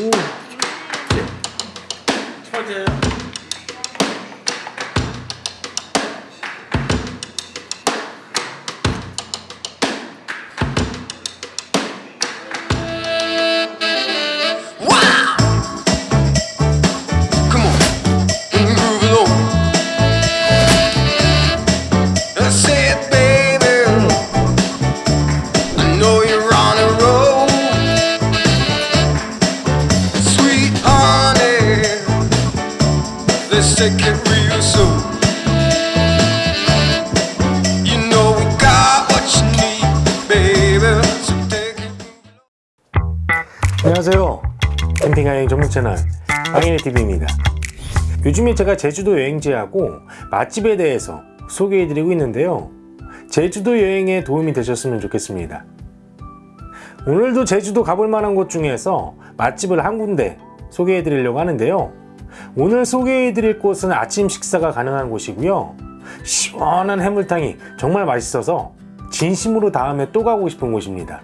오. 처제요? It real slow. You know we got what you need, baby. So take it. 안녕하세요. 캠핑 여행 전문 채널 방인의 TV입니다. 요즘에 제가 제주도 여행지하고 맛집에 대해서 소개해드리고 있는데요. 제주도 여행에 도움이 되셨으면 좋겠습니다. 오늘도 제주도 가볼 만한 곳 중에서 맛집을 한 군데 소개해 드리려고 하는데요. 오늘 소개해드릴 곳은 아침 식사가 가능한 곳이고요. 시원한 해물탕이 정말 맛있어서 진심으로 다음에 또 가고 싶은 곳입니다.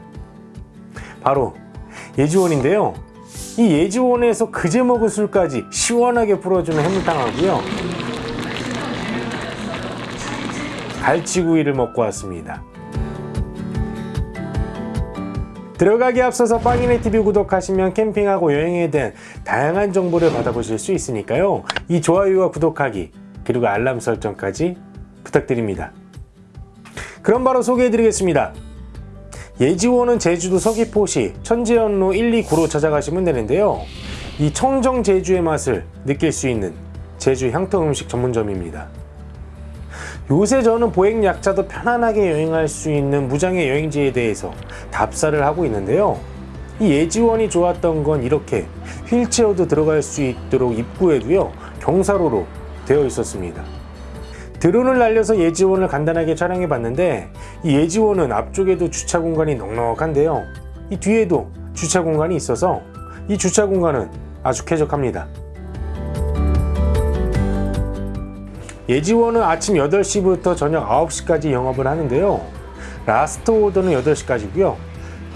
바로 예지원인데요. 이 예지원에서 그제 먹은 술까지 시원하게 풀어주는 해물탕하고요. 갈치구이를 먹고 왔습니다. 들어가기 앞서서 빵이네 TV 구독하시면 캠핑하고 여행에 대한 다양한 정보를 받아보실 수 있으니까요. 이 좋아요와 구독하기 그리고 알람 설정까지 부탁드립니다. 그럼 바로 소개해드리겠습니다. 예지원은 제주도 서귀포시 천재연로 129로 찾아가시면 되는데요. 이 청정 제주의 맛을 느낄 수 있는 제주 향토 음식 전문점입니다. 요새 저는 보행 약자도 편안하게 여행할 수 있는 무장의 여행지에 대해서 답사를 하고 있는데요. 이 예지원이 좋았던 건 이렇게 휠체어도 들어갈 수 있도록 입구에도요 경사로로 되어 있었습니다. 드론을 날려서 예지원을 간단하게 촬영해 봤는데 이 예지원은 앞쪽에도 주차 공간이 넉넉한데요 이 뒤에도 주차 공간이 있어서 이 주차 공간은 아주 쾌적합니다 예지원은 아침 8시부터 저녁 9시까지 영업을 하는데요. 라스트 오더는 8시까지고요.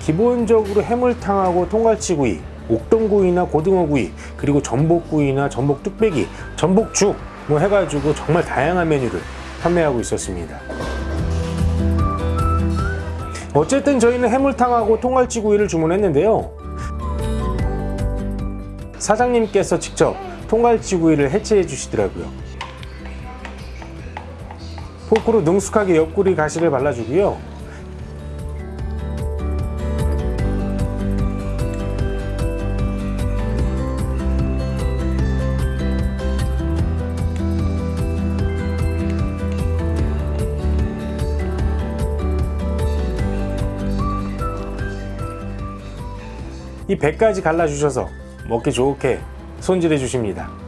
기본적으로 해물탕하고 통갈치구이 옥돔구이나 고등어구이 그리고 전복구이나 전복 뚝배기 전복죽 뭐 해가지고 정말 다양한 메뉴를 판매하고 있었습니다. 어쨌든 저희는 해물탕하고 통갈치구이를 주문했는데요. 사장님께서 직접 통갈치구이를 해체해 주시더라고요 포크로 능숙하게 옆구리 가시를 발라주고요 이 배까지 갈라주셔서 먹기 좋게 손질해 주십니다.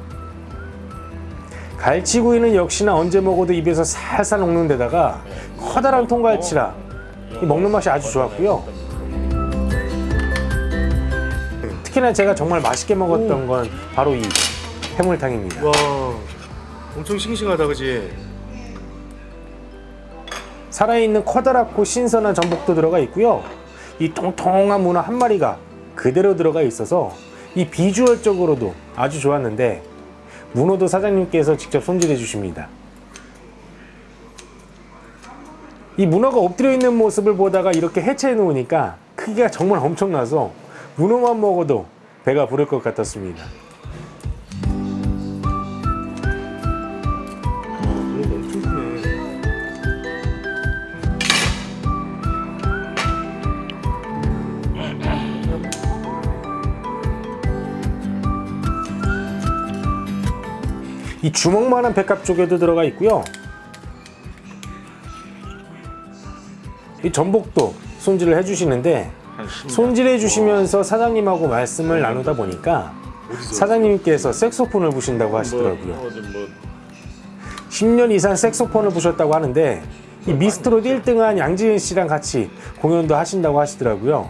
갈치구이는 역시나 언제 먹어도 입에서 살살 녹는 데다가 커다란 통갈치라 이 먹는 맛이 아주 좋았고요. 특히나 제가 정말 맛있게 먹었던 건 바로 이 해물탕입니다. 와 엄청 싱싱하다 그지? 살아있는 커다랗고 신선한 전복도 들어가 있고요. 이 통통한 문어 한 마리가 그대로 들어가 있어서 이 비주얼적으로도 아주 좋았는데 문어도 사장님께서 직접 손질해 주십니다. 이 문어가 엎드려 있는 모습을 보다가 이렇게 해체해 놓으니까 크기가 정말 엄청나서 문어만 먹어도 배가 부를 것 같았습니다. 이 주먹만한 백합 쪽에도 들어가 있고요. 이 전복도 손질을 해주시는데 손질해 주시면서 사장님하고 말씀을 나누다 보니까 사장님께서 색소폰을 부신다고 하시더라고요. 어디 뭐 10년 이상 색소폰을 부셨다고 하는데 이 미스트롯 1등한 양지은 씨랑 같이 공연도 하신다고 하시더라고요.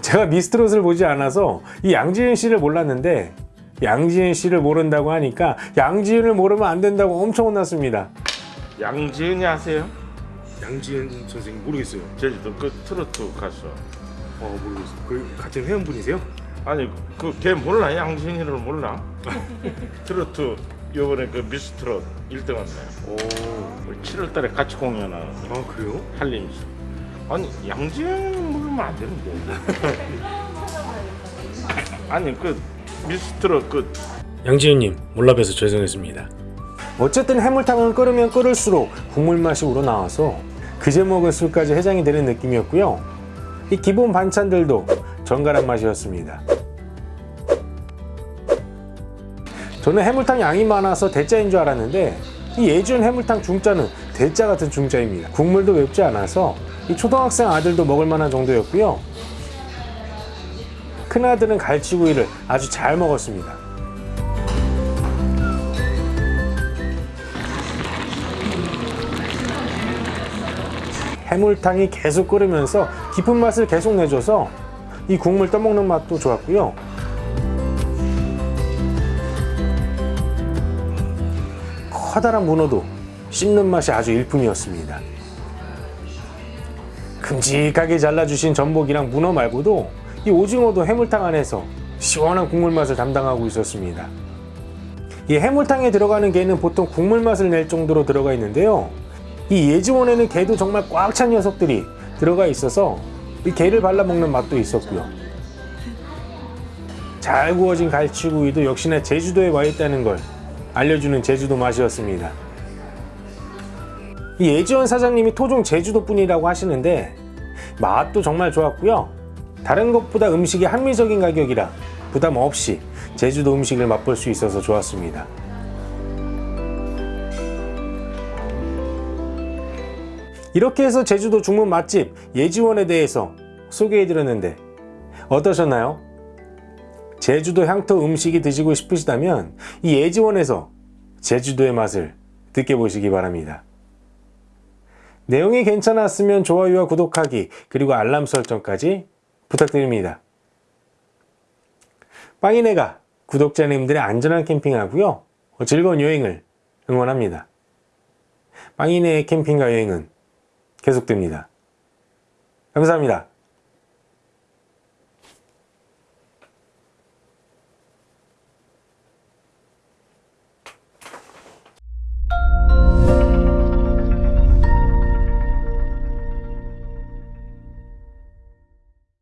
제가 미스트롯을 보지 않아서 이 양지은 씨를 몰랐는데 양지은 씨를 모른다고 하니까 양지은을 모르면 안 된다고 엄청 혼났습니다. 양지은이 아세요? 양지은 선생님 모르겠어요. 제주도 그 트로트 가수 어 모르겠어요. 그 같은 회원분이세요? 아니 그 걔 몰라 양진이를 몰라? 트로트 요번에 그 미스트롯 1등 왔네. 오, 7월달에 같이 공연하는 아 그래요? 한림시. 아니 양진 모르면 안 되는데. 아니 그 미스트롯 그 양지은님 몰라봬서 죄송했습니다. 어쨌든 해물탕은 끓으면 끓을수록 국물 맛이 우러나와서 그제 먹은 술까지 해장이 되는 느낌이었고요. 이 기본 반찬들도 정갈한 맛이었습니다. 저는 해물탕 양이 많아서 대짜인 줄 알았는데 이 예준 해물탕 중짜는 대짜 같은 중짜입니다. 국물도 맵지 않아서 이 초등학생 아들도 먹을 만한 정도였고요. 큰아들은 갈치구이를 아주 잘 먹었습니다. 해물탕이 계속 끓으면서 깊은 맛을 계속 내줘서 이 국물 떠먹는 맛도 좋았고요. 커다란 문어도 씹는 맛이 아주 일품이었습니다. 큼직하게 잘라주신 전복이랑 문어 말고도 이 오징어도 해물탕 안에서 시원한 국물 맛을 담당하고 있었습니다. 이 해물탕에 들어가는 게는 보통 국물 맛을 낼 정도로 들어가 있는데요. 이 예지원에는 게도 정말 꽉 찬 녀석들이 들어가 있어서 이 게를 발라 먹는 맛도 있었고요. 잘 구워진 갈치구이도 역시나 제주도에 와 있다는 걸 알려주는 제주도 맛이었습니다. 이 예지원 사장님이 토종 제주도 분이라고 하시는데 맛도 정말 좋았고요. 다른 것보다 음식이 합리적인 가격이라 부담 없이 제주도 음식을 맛볼 수 있어서 좋았습니다. 이렇게 해서 제주도 중문 맛집 예지원에 대해서 소개해드렸는데 어떠셨나요? 제주도 향토 음식이 드시고 싶으시다면 이 예지원에서 제주도의 맛을 느껴보시기 바랍니다. 내용이 괜찮았으면 좋아요와 구독하기 그리고 알람 설정까지 부탁드립니다. 빵이네가 구독자님들의 안전한 캠핑하고요 즐거운 여행을 응원합니다. 빵이네의 캠핑과 여행은 계속됩니다. 감사합니다.